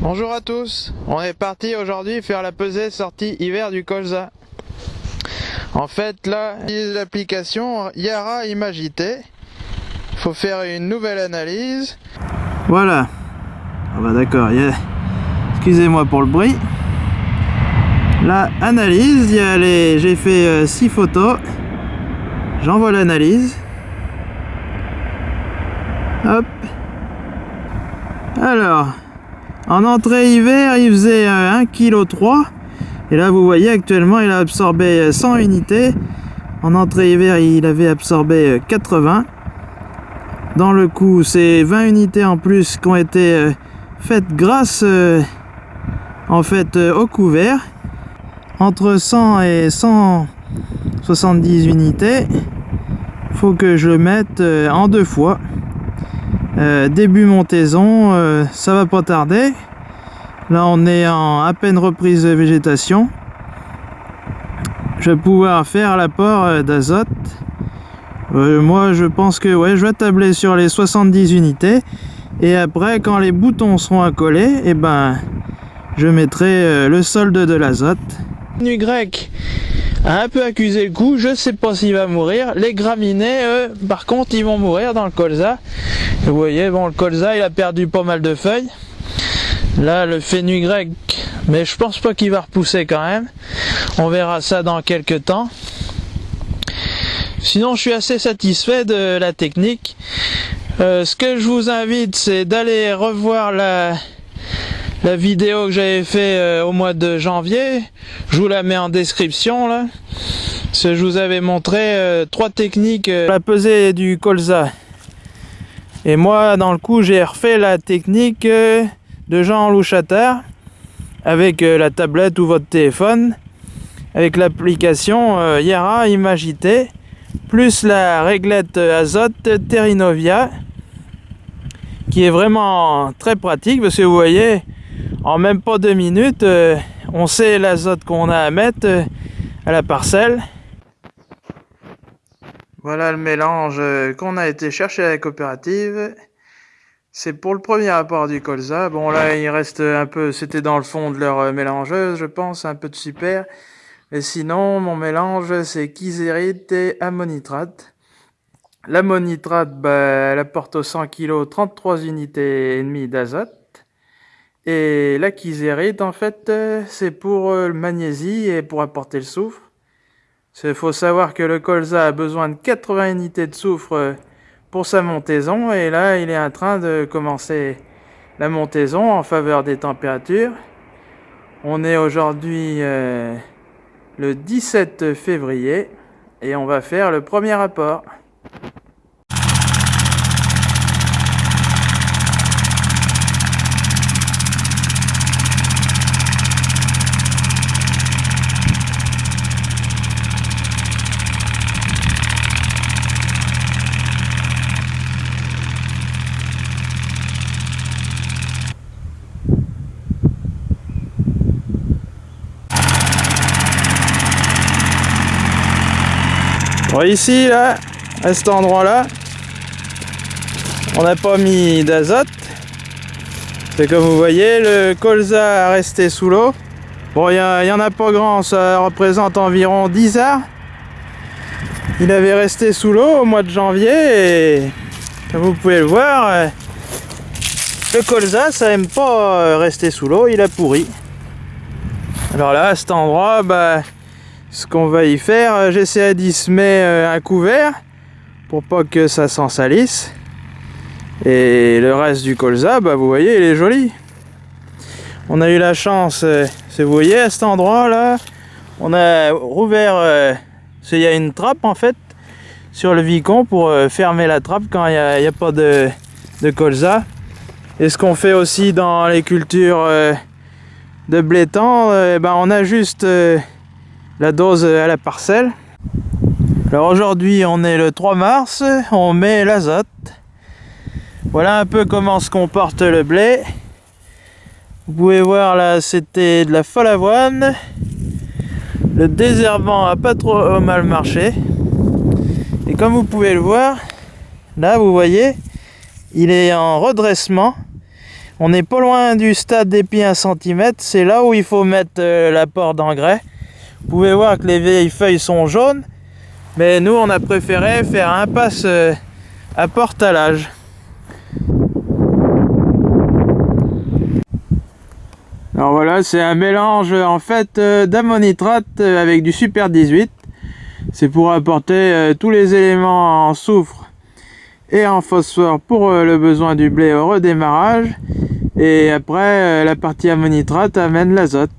Bonjour à tous, on est parti aujourd'hui faire la pesée sortie hiver du colza. En fait là, l'application Yara Imagité. Il faut faire une nouvelle analyse. Voilà. Ah bah d'accord, excusez-moi pour le bruit. La analyse, j'ai fait 6 euh, photos. J'envoie l'analyse. Hop. Alors, en entrée hiver, il faisait 1,3 kg. Et là, vous voyez, actuellement, il a absorbé 100 unités. En entrée hiver, il avait absorbé 80. Dans le coup, c'est 20 unités en plus qui ont été euh, faites grâce euh, en fait euh, au couvert. Entre 100 et 170 unités, faut que je le mette en deux fois. Euh, début montaison, euh, ça va pas tarder. Là, on est en à peine reprise de végétation. Je vais pouvoir faire l'apport euh, d'azote. moi, je pense que ouais, je vais tabler sur les 70 unités. Et après, quand les boutons seront accolés, et eh ben, je mettrai le solde de l'azote. Nu un peu accusé le coup, je sais pas s'il va mourir. Les graminées, eux, par contre, ils vont mourir dans le colza. Vous voyez, bon, le colza, il a perdu pas mal de feuilles. Là, le grec, mais je pense pas qu'il va repousser quand même. On verra ça dans quelques temps. Sinon, je suis assez satisfait de la technique. Euh, ce que je vous invite, c'est d'aller revoir la, la vidéo que j'avais fait euh, au mois de janvier. Je vous la mets en description là. je vous avais montré euh, trois techniques. la pesée du colza. Et moi, dans le coup, j'ai refait la technique euh, de Jean Louchatard avec euh, la tablette ou votre téléphone, avec l'application euh, Yara Imagité, plus la réglette azote Terrinovia, qui est vraiment très pratique parce que vous voyez, en même pas deux minutes, on sait l'azote qu'on a à mettre à la parcelle. Voilà le mélange qu'on a été chercher à la coopérative. C'est pour le premier apport du colza. Bon là il reste un peu, c'était dans le fond de leur mélangeuse je pense, un peu de super. Mais sinon mon mélange c'est kysérite et ammonitrate. L'ammonitrate, bah, elle apporte au 100 kg 33 unités et demie d'azote. Et la kysérite en fait c'est pour le magnésie et pour apporter le soufre. Il faut savoir que le colza a besoin de 80 unités de soufre euh, pour sa montaison et là il est en train de commencer la montaison en faveur des températures. On est aujourd'hui euh, le 17 février et on va faire le premier rapport. Ici, là, à cet endroit-là, on n'a pas mis d'azote. C'est comme vous voyez, le colza a resté sous l'eau. Bon, il n'y en a pas grand, ça représente environ 10 arts. Il avait resté sous l'eau au mois de janvier et comme vous pouvez le voir, le colza ça aime pas rester sous l'eau, il a pourri. Alors là, à cet endroit, bah, ce qu'on va y faire, euh, j'essaie d'y semer euh, un couvert pour pas que ça s'en salisse. Et le reste du colza, bah vous voyez, il est joli. On a eu la chance, euh, vous voyez à cet endroit là, on a rouvert, il y a une trappe en fait sur le vicon pour fermer la trappe quand il n'y a, pas de, colza. Et ce qu'on fait aussi dans les cultures de blé tendre, ben on a juste la dose à la parcelle. Alors aujourd'hui on est le 3 mars, on met l'azote. Voilà un peu comment se comporte le blé. Vous pouvez voir là c'était de la folle avoine. Le désherbant a pas trop mal marché. Et comme vous pouvez le voir, là vous voyez, il est en redressement. On n'est pas loin du stade d'épi 1 cm, c'est là où il faut mettre euh, l'apport d'engrais. Vous pouvez voir que les vieilles feuilles sont jaunes, mais nous on a préféré faire un passe euh, à portalage. Alors voilà, c'est un mélange en fait euh, d'ammonitrate avec du super 18. C'est pour apporter tous les éléments en soufre et en phosphore pour le besoin du blé au redémarrage et après, euh, la partie ammonitrate amène l'azote.